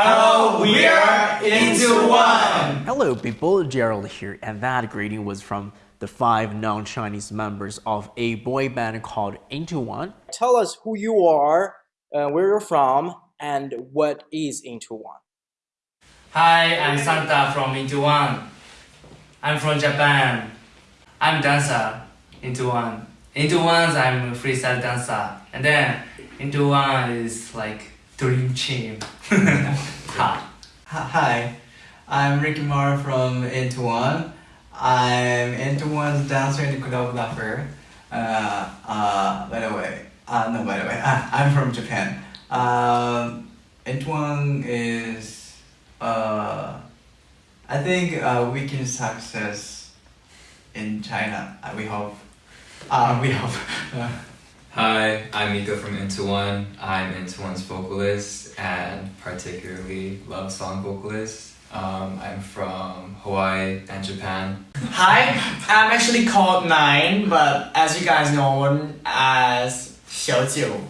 Hello, we are into one. Hello, people. Gerald here, and that greeting was from the five non-Chinese members of a boy band called Into One. Tell us who you are, uh, where you're from, and what is Into One. Hi, I'm Santa from Into One. I'm from Japan. I'm dancer. Into One. Into One, I'm a freestyle dancer, and then Into One is like dream team. ha. Hi, I'm Rikimaru from Into One. I'm Into One's dancer and choreographer. Uh, uh, by the way, uh, no, by the way, uh, I'm from Japan. Um, Into One is, uh, I think uh, we can success in China. Uh, we hope. Uh, we hope. Hi, I'm Mika from Into One. I'm Into One's vocalist and particularly love song vocalist. Um, I'm from Hawaii and Japan. Hi, I'm actually called Nine, but as you guys know as Xiaojiu.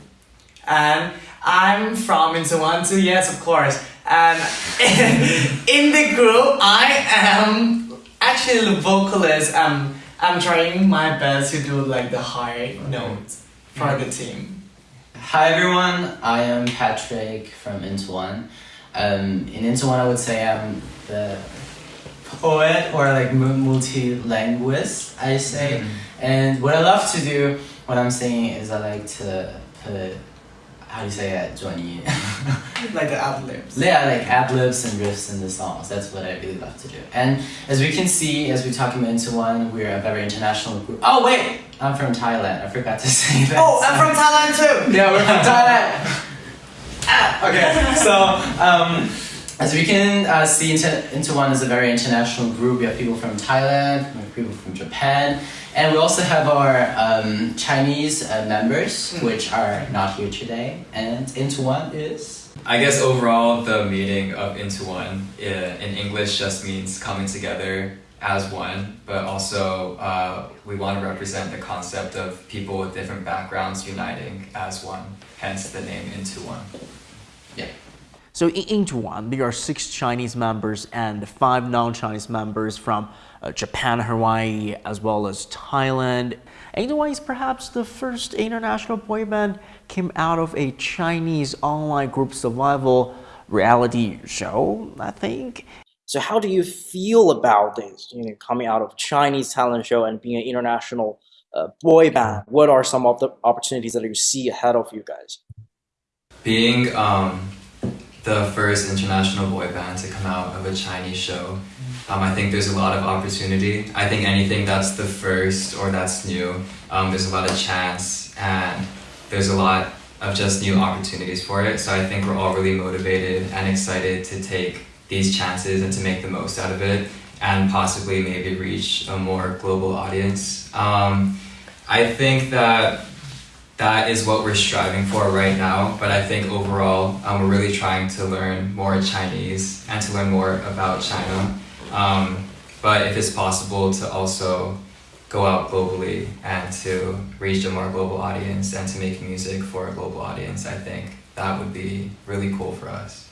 And I'm from Into One too, yes, of course. And in the group, I am actually the vocalist. Um, I'm trying my best to do like the high notes team. Hi everyone, I am Patrick from Into One. Um, in Into One, I would say I'm the poet or like multi-linguist, I say. And what I love to do when I'm singing is I like to put, how do you say 转音? like the ad libs. Yeah, like ad libs and riffs in the songs. That's what I really love to do. And as we can see, as we talk about Into One, we're a very international group. Oh wait, I'm from Thailand. I forgot to say that. Oh, I'm from Thailand too! Yeah, we're from Thailand. ah, okay, so um, as we can uh, see, into, into One is a very international group. We have people from Thailand, we have people from Japan, and we also have our um, Chinese uh, members, which are not here today. And Into One is. I guess overall, the meaning of Into One uh, in English just means coming together as one, but also uh, we want to represent the concept of people with different backgrounds uniting as one, hence the name Into One. Yeah. So in Into One, there are six Chinese members and five non-Chinese members from uh, Japan, Hawaii, as well as Thailand. Into One is perhaps the first international boy band came out of a Chinese online group survival reality show, I think. So how do you feel about this, you know, coming out of Chinese talent show and being an international uh, boy band? What are some of the opportunities that you see ahead of you guys? Being um, the first international boy band to come out of a Chinese show, um, I think there's a lot of opportunity. I think anything that's the first or that's new, um, there's a lot of chance and there's a lot of just new opportunities for it. So I think we're all really motivated and excited to take these chances and to make the most out of it and possibly maybe reach a more global audience. Um, I think that that is what we're striving for right now, but I think overall um, we're really trying to learn more Chinese and to learn more about China. Um, but if it's possible to also go out globally and to reach a more global audience and to make music for a global audience, I think that would be really cool for us.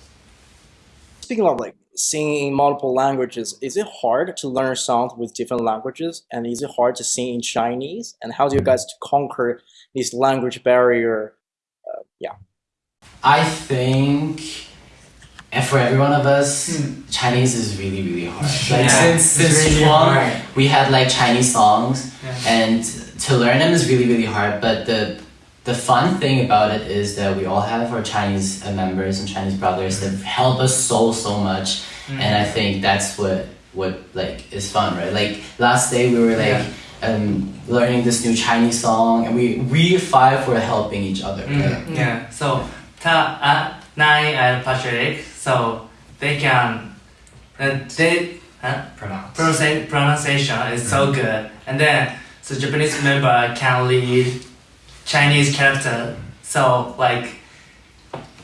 Speaking of like singing in multiple languages, is it hard to learn songs with different languages? And is it hard to sing in Chinese? And how do you guys conquer this language barrier? Uh, yeah. I think, and for every one of us, Chinese is really, really hard. Like Yeah, since since really Chuang, hard. we had like Chinese songs, Yeah. and to learn them is really, really hard. But the the fun thing about it is that we all have our Chinese uh, members and Chinese brothers that help us so so much, and I think that's what what like is fun, right? Like last day we were like. Um, learning this new Chinese song, and we we five were helping each other. Right? Mm, yeah, so Ta, uh, Nai and Patrick, so they can, uh, they, huh? Pronounce. Pronunci- pronunciation is so good. And then, so Japanese member can lead Chinese character. So like,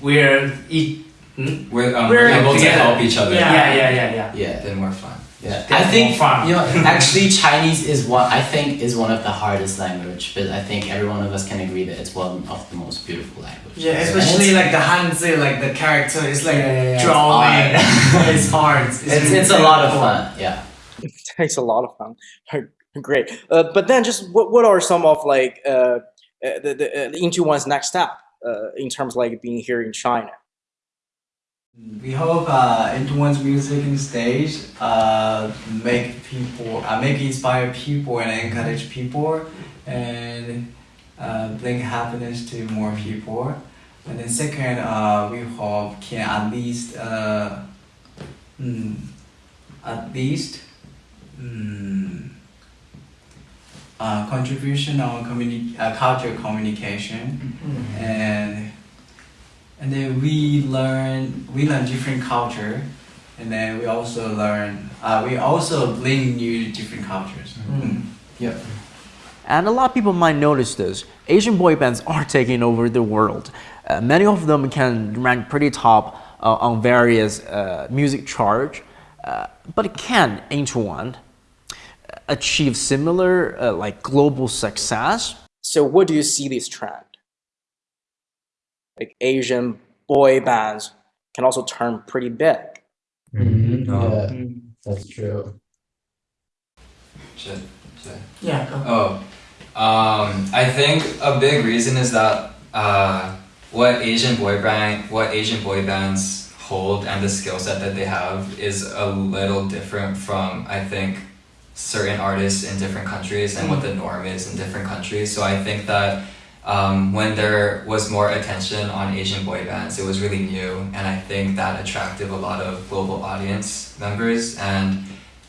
we're each, Hmm? We're, um, We're we're able to together. help each other. Yeah. Yeah, yeah, yeah, yeah. Yeah. we're fun. Yeah, I think fun. you know actually Chinese is one I think is one of the hardest language, but I think every one of us can agree that it's one of the most beautiful languages. Yeah, especially like the Hanzi, like the character is like Yeah, yeah, yeah. drawing. hard. It's hard. It's, It's really it's a lot of fun. Yeah. it takes a lot of fun. Great. Uh, but then, just what what are some of like uh, uh, the, the uh, into one's next step uh, in terms of like being here in China? We hope uh, Into music and stage uh, make people, uh, make inspire people and encourage people, and uh, bring happiness to more people. And then second, uh, we hope can at least, uh, mm, at least, mm, uh, contribution on communi- uh, cultural communication and and then we learn we learn different culture and then we also learn uh, we also bring new different cultures Mm. Yep. And a lot of people might notice this. Asian boy bands are taking over the world. Uh, many of them can rank pretty top uh, on various uh, music charts. Uh, but it can Into One achieve similar uh, like global success? So, what do you see this trend? Like Asian boy bands can also turn pretty big. Mm-hmm. No. Yeah, that's true. Shit. Shit. Yeah, go. Oh, um, I think a big reason is that uh, what Asian boy band, what Asian boy bands hold, and the skill set that they have is a little different from I think certain artists in different countries and what the norm is in different countries. So I think that um, when there was more attention on Asian boy bands, it was really new, and I think that attracted a lot of global audience members and.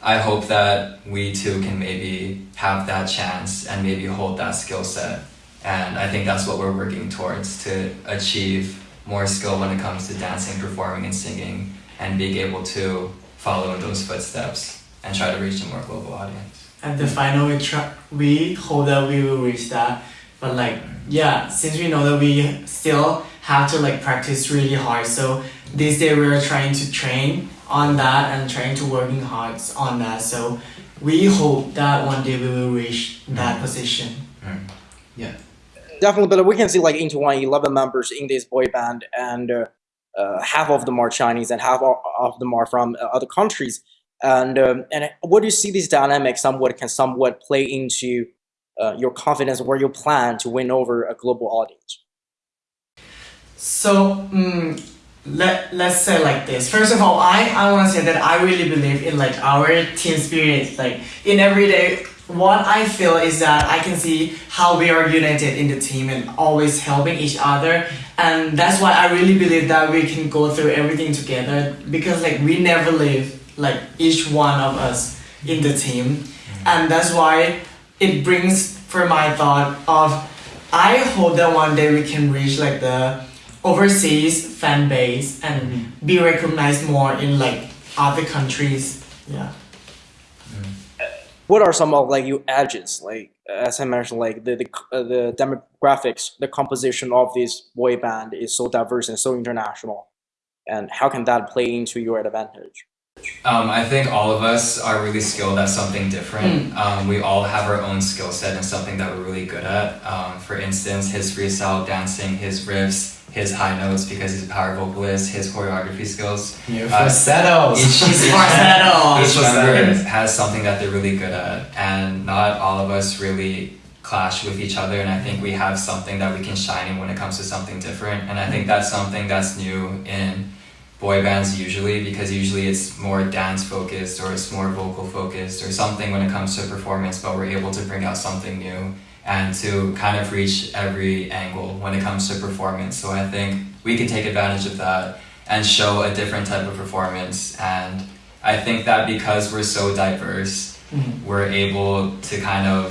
I hope that we too can maybe have that chance and maybe hold that skill set. And I think that's what we're working towards to achieve more skill when it comes to dancing, performing, and singing, and being able to follow in those footsteps and try to reach a more global audience. At the final, we try, we hope that we will reach that. But like, yeah, since we know that we still have to like practice really hard, so this day we are trying to train on that and trying to working hard on that. So we hope that one day we will reach that position. Yeah. Definitely, but we can see like into one 11 members in this boy band, and uh, uh, half of them are Chinese and half of them are from uh, other countries. And um, and what do you see these dynamics somewhat can somewhat play into uh, your confidence where you plan to win over a global audience? So, mm, let, let's say like this. First of all, I, I want to say that I really believe in like our team spirit. Like in every day, what I feel is that I can see how we are united in the team and always helping each other. And that's why I really believe that we can go through everything together because like we never leave like each one of us in the team. And that's why it brings for my thought of I hope that one day we can reach like the overseas fan base and be recognized more in like other countries. Yeah. What are some of like your edges? Like as I mentioned, like the the, uh, the demographics, the composition of this boy band is so diverse and so international, and how can that play into your advantage? Um, I think all of us are really skilled at something different. Um, we all have our own skill set and something that we're really good at. Um, for instance, his freestyle dancing, his riffs, his high notes because he's a power vocalist, his choreography skills. Your Uh, falsettos. Each, It's falsetto. each member has something that they're really good at, and not all of us really clash with each other. And I think we have something that we can shine in when it comes to something different. And I think that's something that's new in boy bands usually because usually it's more dance focused or it's more vocal focused or something when it comes to performance, but we're able to bring out something new and to kind of reach every angle when it comes to performance. So I think we can take advantage of that and show a different type of performance. And I think that because we're so diverse, Mhm. we're able to kind of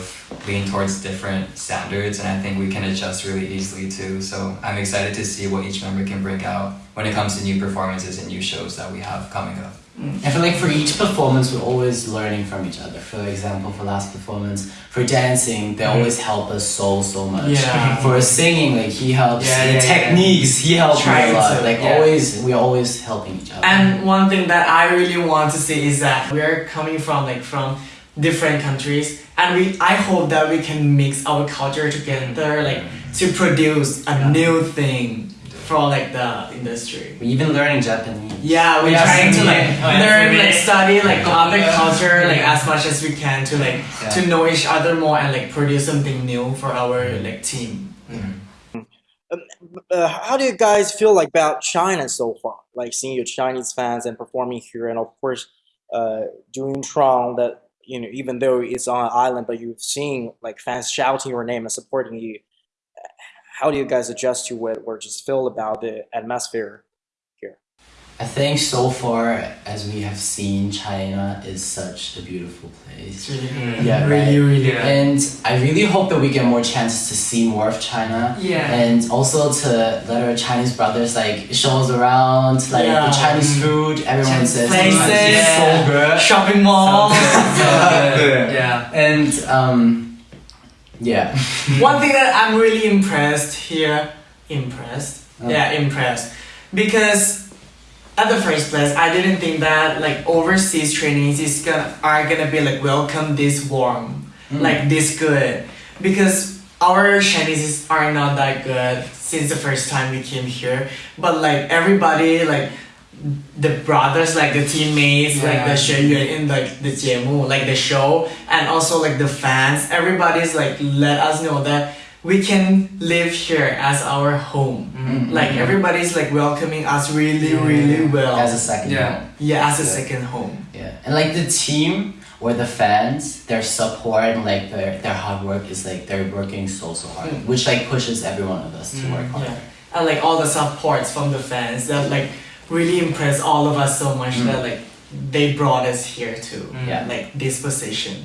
lean towards different standards and I think we can adjust really easily too. So I'm excited to see what each member can bring out when it comes to new performances and new shows that we have coming up. Mm. I feel like for each performance, we're always learning from each other. For example, for last performance, for dancing, they mm. always help us so so much. Yeah. For singing, like he helps Yeah, the yeah, yeah. techniques. He helped me Trying a lot. to, like yeah. always, we're always helping each other. And one thing that I really want to say is that we're coming from like from different countries and we I hope that we can mix our culture together like mm. to produce a new thing for like the industry. we're even learning Japanese. Yeah, we're Yeah, trying to like Oh, learn, for like study like Yeah. other culture like as much as we can to like Yeah. to know each other more and like produce something new for our like team. uh, how do you guys feel like about China so far? Like seeing your Chinese fans and performing here, and of course, uh, doing Tron. That you know, even though it's on an island, but you've seen like fans shouting your name and supporting you. How do you guys adjust to it, or just feel about the atmosphere? Here? I think so far as we have seen, China is such a beautiful place. It's really, Yeah, really, right. really. Yeah. And I really hope that we get more chances to see more of China. Yeah. And also to let our Chinese brothers like show us around, like Yeah. the Chinese food. Everyone Chinese says places. it's so good. Shopping mall. yeah. And um, yeah. One thing that I'm really impressed here, impressed, Oh. yeah, impressed, because at the first place, I didn't think that like overseas trainees is gonna are gonna be like welcome this warm, Mm. like this good, because our Chinese are not that good since the first time we came here, but like everybody like the brothers, like the teammates, yeah. like the Sheyuan in like the Jiemu, like the show, and also like the fans, everybody's like let us know that we can live here as our home. Mm-hmm. Like everybody's like welcoming us really, yeah. really well. As a second yeah. home. Yeah, as a second home. Yeah. And like the team or the fans, their support and like their, their hard work is like they're working so so hard. Mm. Which like pushes every one of us to mm. work harder. Yeah. And like all the supports from the fans that like really impressed all of us so much Mm. that like they brought us here to Yeah. like this position.